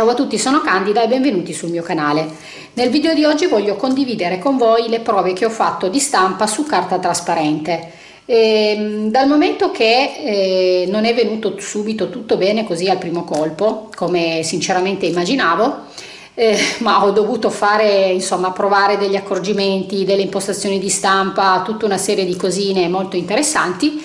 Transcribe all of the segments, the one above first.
Ciao a tutti, sono Candida e benvenuti sul mio canale. Nel video di oggi voglio condividere con voi le prove che ho fatto di stampa su carta trasparente. E, ehm, dal momento che eh, non è venuto subito tutto bene così al primo colpo, come sinceramente immaginavo, eh, ma ho dovuto fare, insomma, provare degli accorgimenti, delle impostazioni di stampa, tutta una serie di cosine molto interessanti,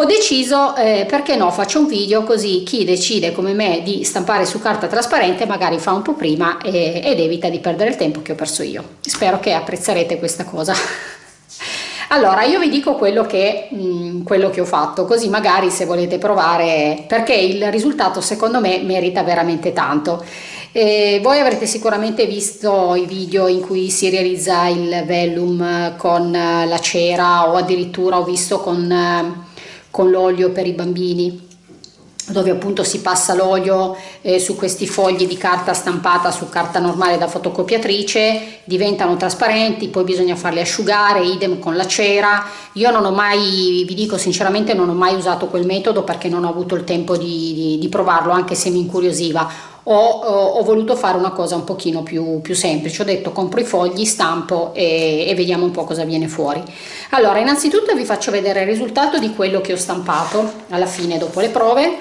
ho deciso eh, perché no faccio un video così chi decide come me di stampare su carta trasparente magari fa un po' prima e, ed evita di perdere il tempo che ho perso io. Spero che apprezzerete questa cosa. Allora io vi dico quello che, mh, mm, quello che ho fatto così magari se volete provare perché il risultato secondo me merita veramente tanto. E voi avrete sicuramente visto i video in cui si realizza il vellum con la cera o addirittura ho visto con con l'olio per i bambini dove appunto si passa l'olio eh, su questi fogli di carta stampata su carta normale da fotocopiatrice diventano trasparenti poi bisogna farli asciugare idem con la cera. Io non ho mai vi dico sinceramente non ho mai usato quel metodo perché non ho avuto il tempo di, di, di provarlo anche se mi incuriosiva ho, ho, voluto fare una cosa un pochino più, più, semplice. Ho detto compro i fogli stampo e, e vediamo un po' cosa viene fuori. Allora innanzitutto vi faccio vedere il risultato di quello che ho stampato alla fine dopo le prove.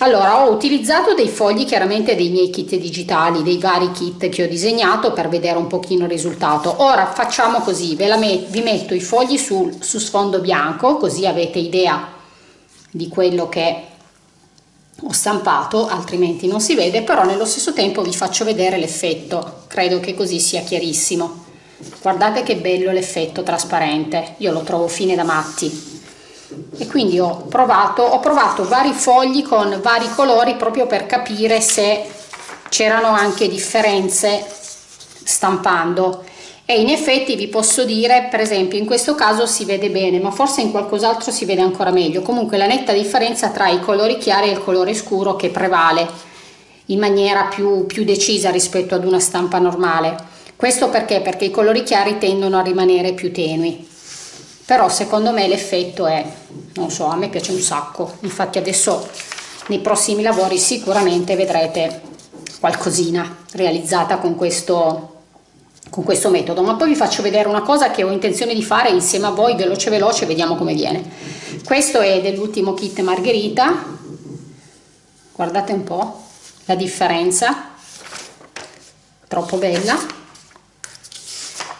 Allora ho utilizzato dei fogli chiaramente dei miei kit digitali dei vari kit che ho disegnato per vedere un pochino il risultato. Ora facciamo così ve la met vi metto i fogli sul, su sfondo bianco così avete idea di quello che ho stampato altrimenti non si vede però nello stesso tempo vi faccio vedere l'effetto. Credo che così sia chiarissimo. Guardate che bello l'effetto trasparente. Io lo trovo fine da matti. E quindi ho provato ho provato vari fogli con vari colori proprio per capire se c'erano anche differenze stampando e in effetti vi posso dire per esempio in questo caso si vede bene ma forse in qualcos'altro si vede ancora meglio. Comunque la netta differenza tra i colori chiari e il colore scuro che prevale in maniera più, più decisa rispetto ad una stampa normale. Questo perché? Perché i colori chiari tendono a rimanere più tenui. Però secondo me l'effetto è non so a me piace un sacco. Infatti adesso nei prossimi lavori sicuramente vedrete qualcosina realizzata con questo con questo metodo ma poi vi faccio vedere una cosa che ho intenzione di fare insieme a voi veloce veloce vediamo come viene. Questo è dell'ultimo kit margherita. Guardate un po la differenza. Troppo bella.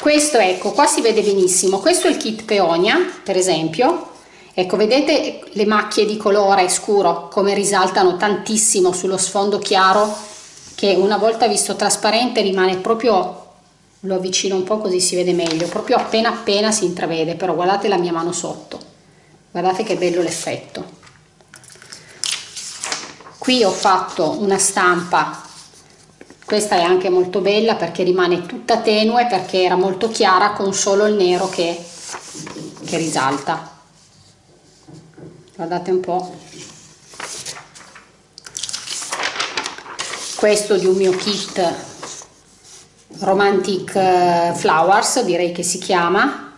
Questo ecco qua si vede benissimo. Questo è il kit peonia per esempio. Ecco vedete le macchie di colore scuro come risaltano tantissimo sullo sfondo chiaro che una volta visto trasparente rimane proprio lo avvicino un po' così si vede meglio. Proprio appena appena si intravede però guardate la mia mano sotto. Guardate che bello l'effetto. Qui ho fatto una stampa. Questa è anche molto bella perché rimane tutta tenue perché era molto chiara con solo il nero che, che risalta. Guardate un po' questo di un mio kit Romantic eh, Flowers direi che si chiama.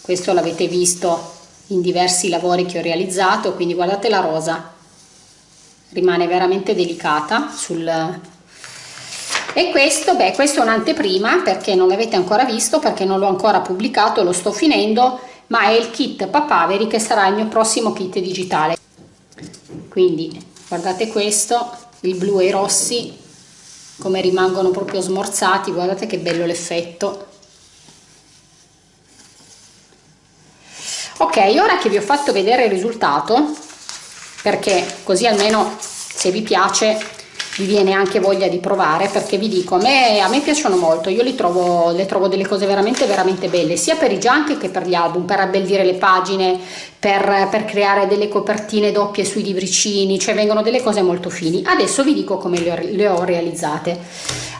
Questo l'avete visto in diversi lavori che ho realizzato quindi guardate la rosa. Rimane veramente delicata sul e questo beh questo è un'anteprima perché non l'avete ancora visto perché non l'ho ancora pubblicato lo sto finendo ma è il kit papaveri che sarà il mio prossimo kit digitale. Quindi guardate questo il blu e i rossi come rimangono proprio smorzati guardate che bello l'effetto. Ok ora che vi ho fatto vedere il risultato perché così almeno se vi piace vi viene anche voglia di provare perché vi dico a me, a me piacciono molto io li trovo, le trovo delle cose veramente veramente belle sia per i junk che per gli album per abbellire le pagine per, per creare delle copertine doppie sui libricini cioè vengono delle cose molto fini. Adesso vi dico come le ho, le ho realizzate.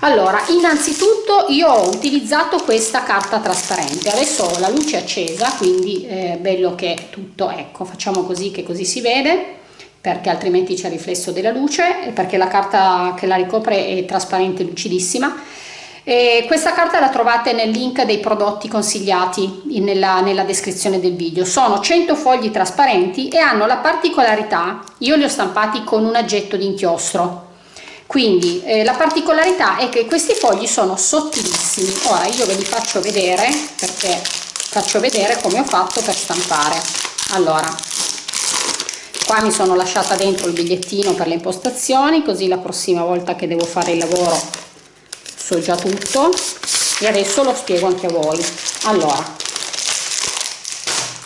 Allora innanzitutto io ho utilizzato questa carta trasparente adesso ho la luce accesa quindi è bello che tutto ecco facciamo così che così si vede perché altrimenti c'è riflesso della luce perché la carta che la ricopre è trasparente lucidissima E questa carta la trovate nel link dei prodotti consigliati nella, nella descrizione del video. Sono 100 fogli trasparenti e hanno la particolarità, io li ho stampati con un aggetto di inchiostro, quindi eh, la particolarità è che questi fogli sono sottilissimi. Ora io ve li faccio vedere perché faccio vedere come ho fatto per stampare. Allora, qua mi sono lasciata dentro il bigliettino per le impostazioni, così la prossima volta che devo fare il lavoro so già tutto. E adesso lo spiego anche a voi. Allora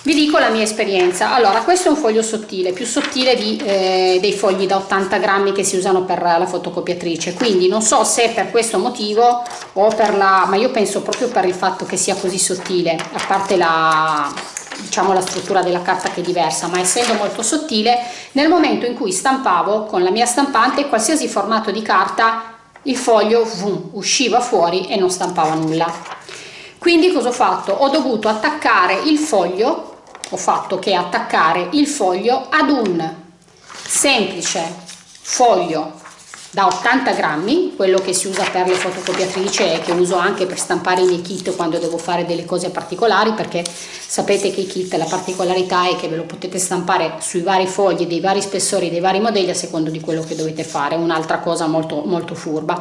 vi dico la mia esperienza. Allora questo è un foglio sottile più sottile di, eh, dei fogli da 80 grammi che si usano per la fotocopiatrice. Quindi non so se per questo motivo o per la ma io penso proprio per il fatto che sia così sottile a parte la diciamo la struttura della carta che è diversa ma essendo molto sottile nel momento in cui stampavo con la mia stampante qualsiasi formato di carta il foglio vum, usciva fuori e non stampava nulla. Quindi cosa ho fatto? Ho dovuto attaccare il foglio ho fatto che attaccare il foglio ad un semplice foglio da 80 grammi. Quello che si usa per le fotocopiatrici e che uso anche per stampare i miei kit quando devo fare delle cose particolari perché sapete che i kit la particolarità è che ve lo potete stampare sui vari fogli dei vari spessori dei vari modelli a secondo di quello che dovete fare. Un'altra cosa molto molto furba.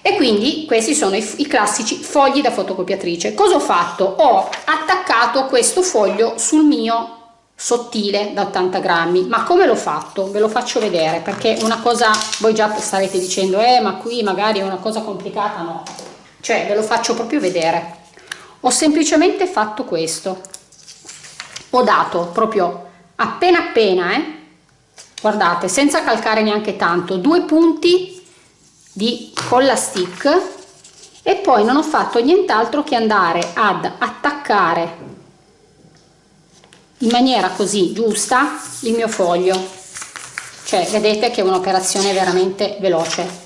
E quindi questi sono i, i classici fogli da fotocopiatrice. Cosa ho fatto? Ho attaccato questo foglio sul mio sottile da 80 grammi. Ma come l'ho fatto? Ve lo faccio vedere perché una cosa voi già starete dicendo eh ma qui magari è una cosa complicata no. Cioè ve lo faccio proprio vedere. Ho semplicemente fatto questo. Ho dato proprio appena appena eh guardate senza calcare neanche tanto due punti di colla stick e poi non ho fatto nient'altro che andare ad attaccare in maniera così giusta il mio foglio. Cioè vedete che è un'operazione veramente veloce.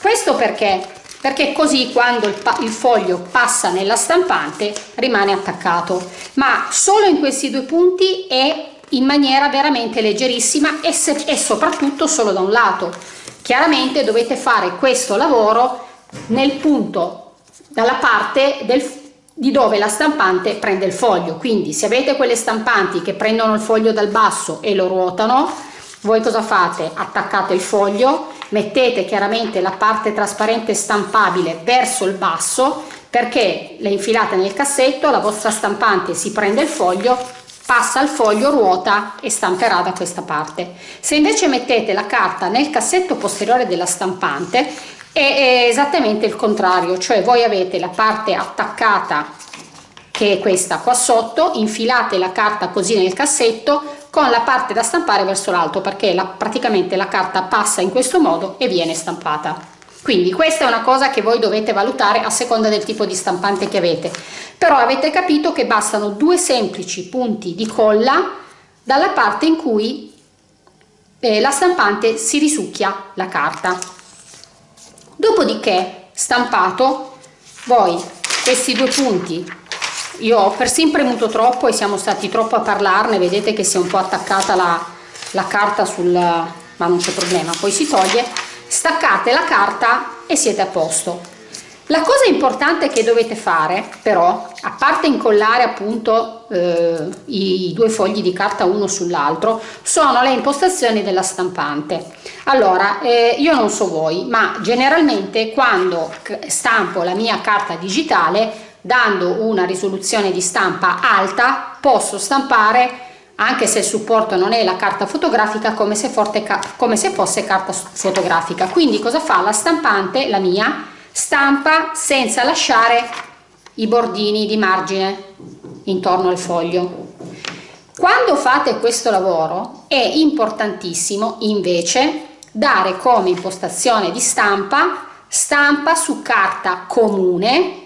Questo perché? Perché così quando il, il, foglio passa nella stampante rimane attaccato. Ma solo in questi due punti e in maniera veramente leggerissima e, se, e soprattutto solo da un lato. Chiaramente dovete fare questo lavoro nel punto dalla parte del di dove la stampante prende il foglio. Quindi se avete quelle stampanti che prendono il foglio dal basso e lo ruotano voi cosa fate? Attaccate il foglio mettete chiaramente la parte trasparente stampabile verso il basso perché le infilate nel cassetto la vostra stampante si prende il foglio passa il foglio ruota e stamperà da questa parte. Se invece mettete la carta nel cassetto posteriore della stampante è esattamente il contrario cioè voi avete la parte attaccata che è questa qua sotto infilate la carta così nel cassetto con la parte da stampare verso l'alto perché la, praticamente la carta passa in questo modo e viene stampata. Quindi questa è una cosa che voi dovete valutare a seconda del tipo di stampante che avete. Però avete capito che bastano due semplici punti di colla dalla parte in cui eh, la stampante si risucchia la carta dopodiché stampato voi questi due punti. Io ho persino premuto troppo e siamo stati troppo a parlarne vedete che si è un po' attaccata la, la carta sul ma non c'è problema poi si toglie. Staccate la carta e siete a posto la cosa importante che dovete fare però, a parte incollare appunto eh, i due fogli di carta uno sull'altro, sono le impostazioni della stampante. Allora, eh, io non so voi, ma generalmente quando stampo la mia carta digitale, dando una risoluzione di stampa alta, posso stampare anche se il supporto non è la carta fotografica come se, forte, come se fosse carta fotografica quindi cosa fa la stampante la mia stampa senza lasciare i bordini di margine intorno al foglio. Quando fate questo lavoro è importantissimo invece dare come impostazione di stampa stampa su carta comune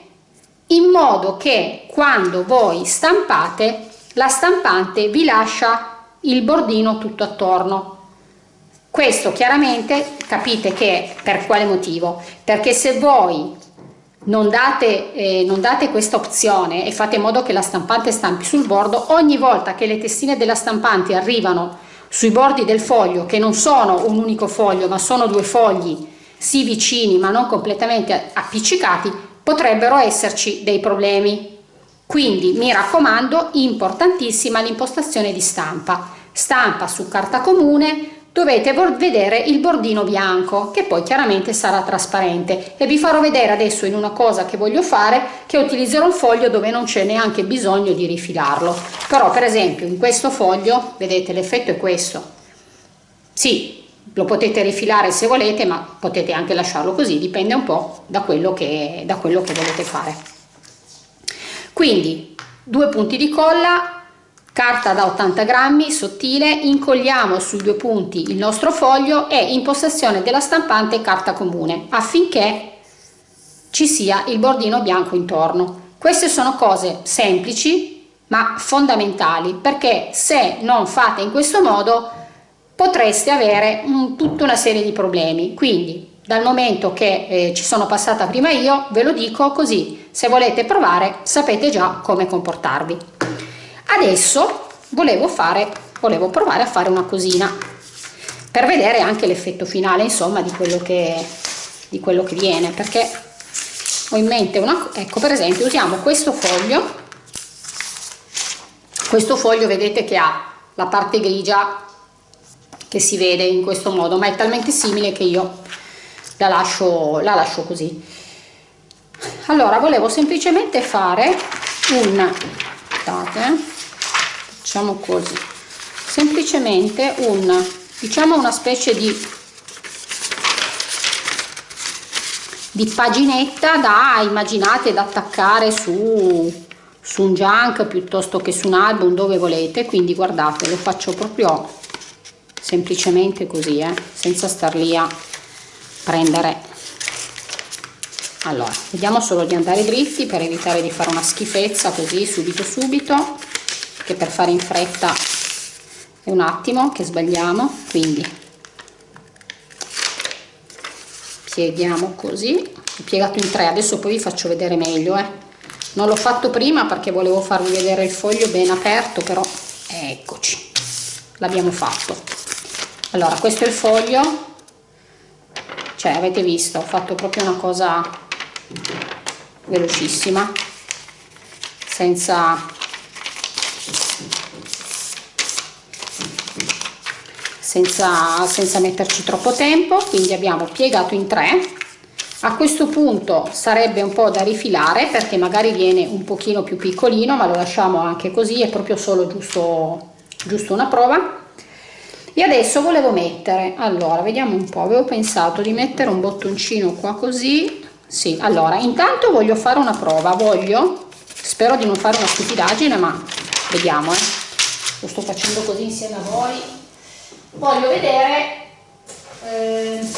in modo che quando voi stampate la stampante vi lascia il bordino tutto attorno questo chiaramente capite che per quale motivo? Perché se voi non date, eh, date questa opzione e fate in modo che la stampante stampi sul bordo, ogni volta che le testine della stampante arrivano sui bordi del foglio, che non sono un unico foglio ma sono due fogli sì vicini ma non completamente appiccicati potrebbero esserci dei problemi quindi mi raccomando importantissima l'impostazione di stampa stampa su carta comune dovete vedere il bordino bianco che poi chiaramente sarà trasparente. E vi farò vedere adesso in una cosa che voglio fare che utilizzerò un foglio dove non c'è neanche bisogno di rifilarlo. Però per esempio in questo foglio vedete l'effetto è questo. Sì lo potete rifilare se volete ma potete anche lasciarlo così dipende un po da quello che da quello che volete fare. Quindi due punti di colla carta da 80 grammi sottile incolliamo sui due punti il nostro foglio e in possessione della stampante carta comune affinché ci sia il bordino bianco intorno. Queste sono cose semplici ma fondamentali perché se non fate in questo modo potreste avere un, tutta una serie di problemi. Quindi dal momento che eh, ci sono passata prima io ve lo dico così. Se volete provare sapete già come comportarvi adesso volevo fare volevo provare a fare una cosina per vedere anche l'effetto finale insomma di quello che di quello che viene perché ho in mente una ecco per esempio usiamo questo foglio. Questo foglio vedete che ha la parte grigia che si vede in questo modo ma è talmente simile che io la lascio la lascio così. Allora volevo semplicemente fare un aspettate facciamo così. Semplicemente un diciamo una specie di di paginetta da immaginate da attaccare su su un junk piuttosto che su un album dove volete. Quindi guardate lo faccio proprio semplicemente così eh, senza star lì a prendere. Allora vediamo solo di andare dritti per evitare di fare una schifezza così subito subito che per fare in fretta è un attimo che sbagliamo quindi pieghiamo così. Ho piegato in tre adesso poi vi faccio vedere meglio eh. non l'ho fatto prima perché volevo farvi vedere il foglio ben aperto però eccoci l'abbiamo fatto. Allora questo è il foglio. Cioè avete visto ho fatto proprio una cosa velocissima senza senza, senza metterci troppo tempo quindi abbiamo piegato in tre. A questo punto sarebbe un po' da rifilare perché magari viene un pochino più piccolino ma lo lasciamo anche così è proprio solo giusto giusto una prova. E adesso volevo mettere allora vediamo un po' avevo pensato di mettere un bottoncino qua così. Sì allora intanto voglio fare una prova voglio spero di non fare una stupidaggine ma vediamo eh. lo sto facendo così insieme a voi voglio vedere eh,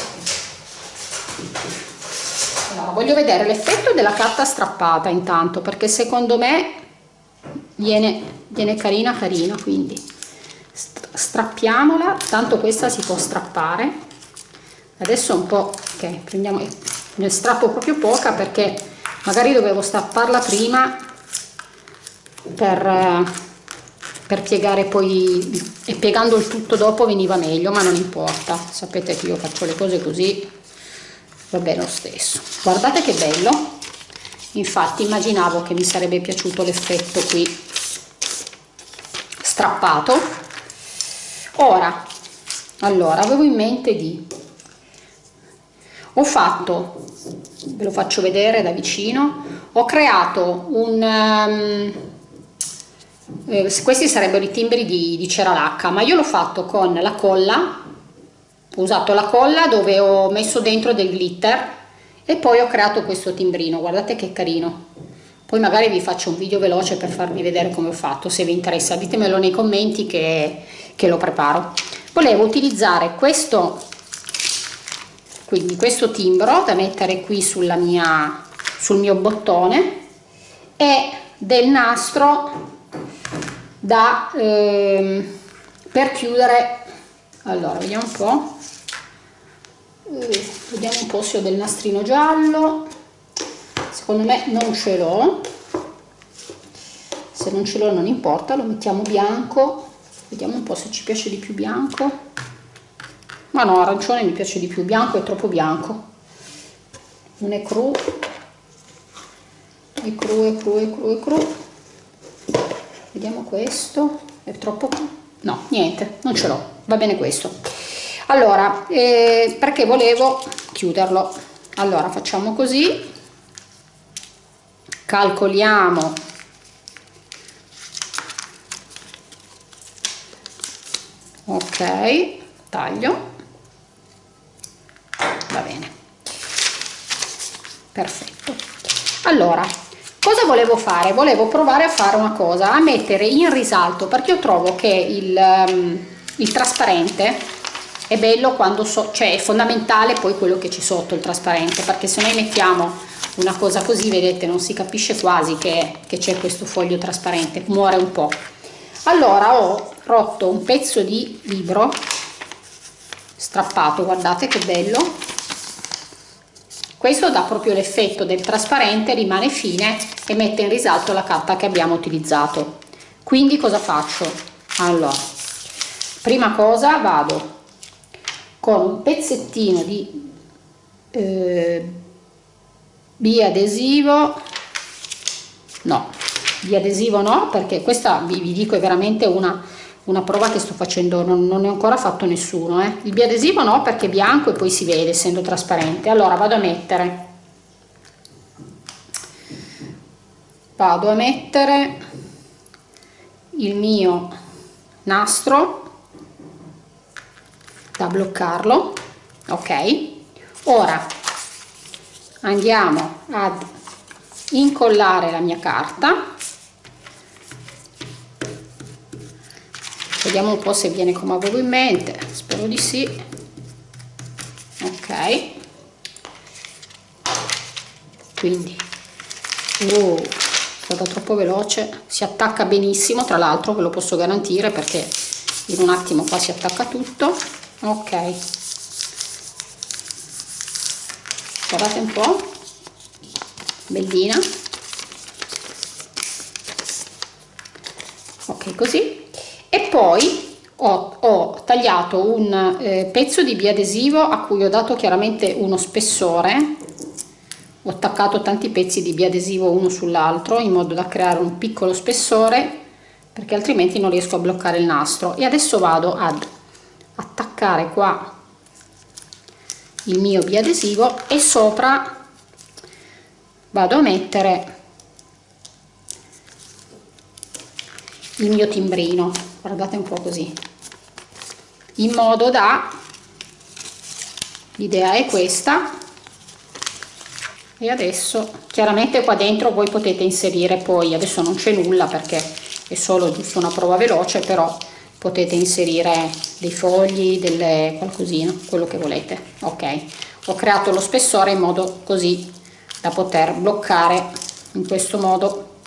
no, voglio vedere l'effetto della carta strappata intanto perché secondo me viene, viene carina carina quindi strappiamola tanto questa si può strappare. Adesso un po' ok prendiamo ne strappo proprio poca perché magari dovevo strapparla prima per eh, per piegare poi e piegando il tutto dopo veniva meglio ma non importa. Sapete che io faccio le cose così va bene lo stesso. Guardate che bello. Infatti immaginavo che mi sarebbe piaciuto l'effetto qui strappato. Ora allora avevo in mente di ho fatto ve lo faccio vedere da vicino ho creato un um, eh, questi sarebbero i timbri di, di cera lacca ma io l'ho fatto con la colla ho usato la colla dove ho messo dentro del glitter e poi ho creato questo timbrino. Guardate che carino. Poi magari vi faccio un video veloce per farvi vedere come ho fatto se vi interessa. Ditemelo nei commenti che, che lo preparo. Volevo utilizzare questo quindi questo timbro da mettere qui sulla mia sul mio bottone e del nastro da ehm, per chiudere. Allora vediamo un po' eh, vediamo un po' se ho del nastrino giallo. Secondo me non ce l'ho. Se non ce l'ho non importa lo mettiamo bianco. Vediamo un po' se ci piace di più bianco. Ma no arancione mi piace di più bianco è troppo bianco. Non è cru. È cru è cru è cru è cru vediamo questo. È troppo no niente non ce l'ho. Va bene questo. Allora eh, perché volevo chiuderlo. Allora facciamo così. Calcoliamo. Ok taglio. Va bene. Perfetto. Allora cosa volevo fare? Volevo provare a fare una cosa a mettere in risalto perché io trovo che il, um, il trasparente è bello quando so cioè è fondamentale poi quello che c'è sotto il trasparente perché se noi mettiamo una cosa così vedete non si capisce quasi che, c'è questo foglio trasparente muore un po. Allora ho rotto un pezzo di libro strappato guardate che bello questo dà proprio l'effetto del trasparente rimane fine e mette in risalto la carta che abbiamo utilizzato. Quindi cosa faccio? Allora prima cosa vado con un pezzettino di eh, biadesivo. No biadesivo no perché questa vi, vi dico è veramente una, una prova che sto facendo non, non ne ho ancora fatto nessuno eh. il biadesivo no perché è bianco e poi si vede essendo trasparente. Allora vado a mettere. Vado a mettere il mio nastro da bloccarlo ok? Ora andiamo ad incollare la mia carta vediamo un po' se viene come avevo in mente. Spero di sì. Ok. Quindi oh, è stata troppo veloce. Si attacca benissimo tra l'altro ve lo posso garantire perché in un attimo qua si attacca tutto. Ok. Guardate un po' bellina. Ok così poi ho, ho tagliato un eh, pezzo di biadesivo a cui ho dato chiaramente uno spessore. Ho attaccato tanti pezzi di biadesivo uno sull'altro in modo da creare un piccolo spessore perché altrimenti non riesco a bloccare il nastro. E adesso vado ad attaccare qua il mio biadesivo e sopra vado a mettere il mio timbrino guardate un po' così in modo da l'idea è questa e adesso chiaramente qua dentro voi potete inserire poi adesso non c'è nulla perché è solo giusto una prova veloce però potete inserire dei fogli, delle qualcosina, quello che volete. Ok, ho creato lo spessore in modo così da poter bloccare in questo modo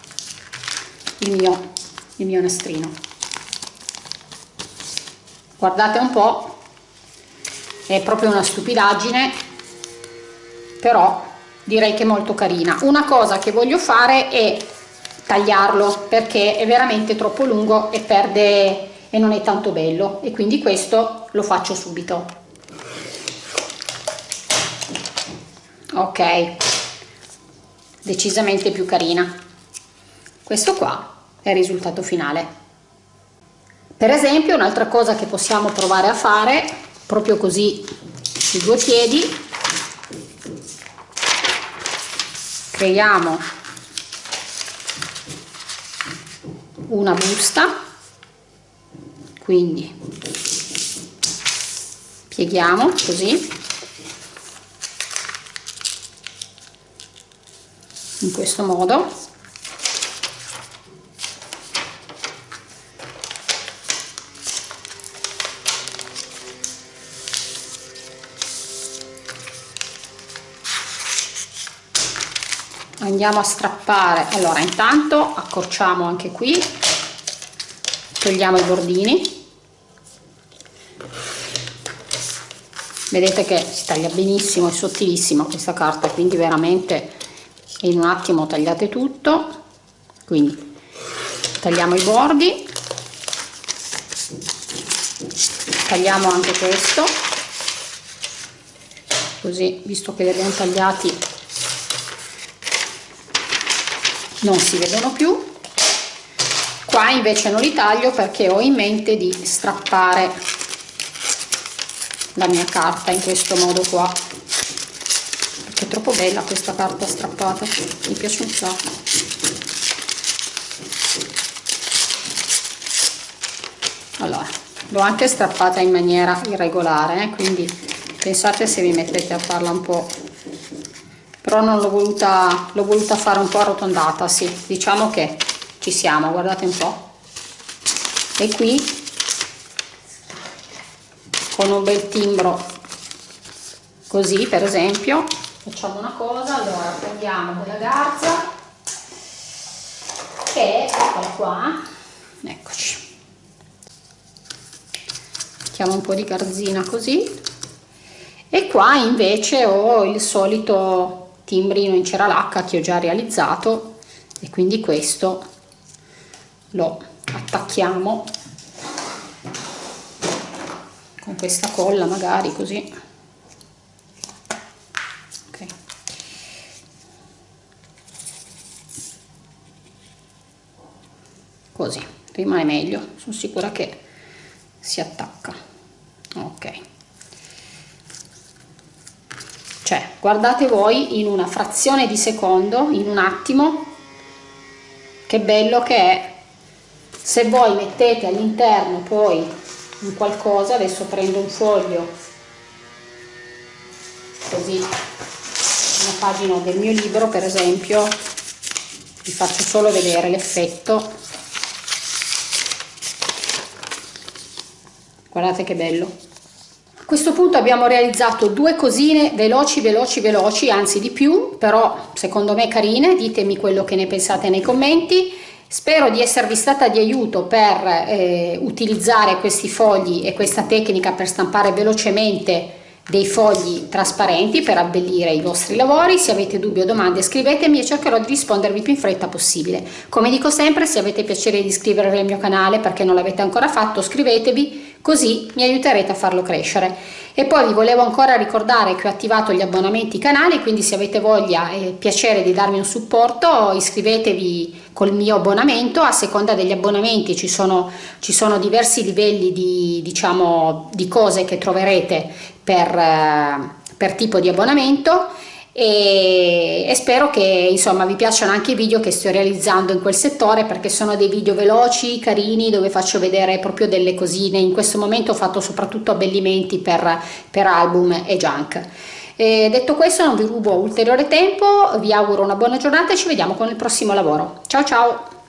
il mio, il mio nastrino. Guardate un po', è proprio una stupidaggine, però direi che è molto carina. Una cosa che voglio fare è tagliarlo perché è veramente troppo lungo e perde e non è tanto bello. E quindi questo lo faccio subito. Ok. Decisamente più carina. Questo qua è il risultato finale per esempio un'altra cosa che possiamo provare a fare proprio così sui due piedi. Creiamo una busta. Quindi pieghiamo così. In questo modo andiamo a strappare. Allora intanto accorciamo anche qui togliamo i bordini. Vedete che si taglia benissimo è sottilissima questa carta quindi veramente in un attimo tagliate tutto. Quindi tagliamo i bordi. Tagliamo anche questo. Così visto che li abbiamo tagliati non si vedono più qua invece non li taglio perché ho in mente di strappare la mia carta in questo modo qua perché è troppo bella questa carta strappata mi piace un sacco allora l'ho anche strappata in maniera irregolare eh? quindi pensate se vi mettete a farla un po' però non l'ho voluta l'ho voluta fare un po' arrotondata sì diciamo che ci siamo guardate un po. E qui con un bel timbro così per esempio facciamo una cosa allora prendiamo della garza che eccola qua eccoci. Mettiamo un po di garzina così. E qua invece ho il solito timbrino in cera lacca che ho già realizzato e quindi questo lo attacchiamo con questa colla magari così okay. così rimane meglio sono sicura che si attacca ok cioè guardate voi in una frazione di secondo in un attimo che bello che è. Se voi mettete all'interno poi un qualcosa adesso prendo un foglio così una pagina del mio libro per esempio vi faccio solo vedere l'effetto. Guardate che bello questo punto abbiamo realizzato due cosine veloci veloci veloci anzi di più però secondo me carine ditemi quello che ne pensate nei commenti Spero di esservi stata di aiuto per eh, utilizzare questi fogli e questa tecnica per stampare velocemente dei fogli trasparenti per abbellire i vostri lavori. Se avete dubbi o domande scrivetemi e cercherò di rispondervi più in fretta possibile. Come dico sempre, se avete piacere di iscrivervi al mio canale perché non l'avete ancora fatto, scrivetevi così mi aiuterete a farlo crescere. E poi vi volevo ancora ricordare che ho attivato gli abbonamenti canali, quindi se avete voglia e piacere di darmi un supporto iscrivetevi col mio abbonamento, a seconda degli abbonamenti ci sono, ci sono diversi livelli di, diciamo, di cose che troverete per, eh, per tipo di abbonamento e, e, spero che insomma vi piacciono anche i video che sto realizzando in quel settore perché sono dei video veloci, carini, dove faccio vedere proprio delle cosine. In questo momento ho fatto soprattutto abbellimenti per, per album e junk. E detto questo non vi rubo ulteriore tempo, vi auguro una buona giornata e ci vediamo con il prossimo lavoro. Ciao ciao!